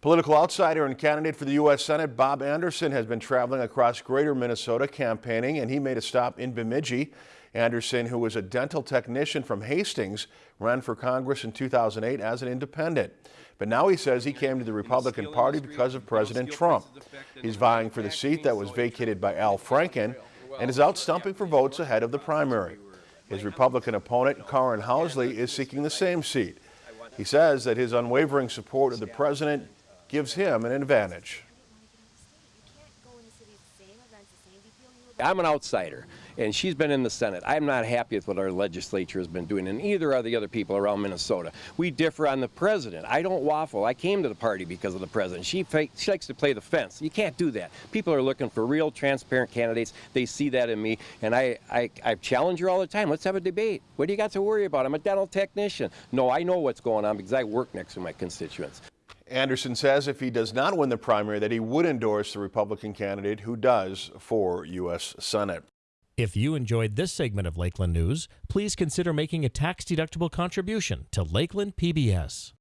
Political outsider and candidate for the U.S. Senate Bob Anderson has been traveling across greater Minnesota campaigning and he made a stop in Bemidji. Anderson, who was a dental technician from Hastings, ran for Congress in 2008 as an independent. But now he says he came to the Republican Party because of President Trump. He's vying for the seat that was vacated by Al Franken and is out stumping for votes ahead of the primary. His Republican opponent, Karin Housley, is seeking the same seat. He says that his unwavering support of the president gives him an advantage. I'm an outsider, and she's been in the Senate. I'm not happy with what our legislature has been doing, and either are the other people around Minnesota. We differ on the president. I don't waffle. I came to the party because of the president. She, she likes to play the fence. You can't do that. People are looking for real, transparent candidates. They see that in me, and I, I, I challenge her all the time. Let's have a debate. What do you got to worry about? I'm a dental technician. No, I know what's going on because I work next to my constituents. Anderson says if he does not win the primary that he would endorse the Republican candidate who does for U.S. Senate. If you enjoyed this segment of Lakeland News, please consider making a tax-deductible contribution to Lakeland PBS.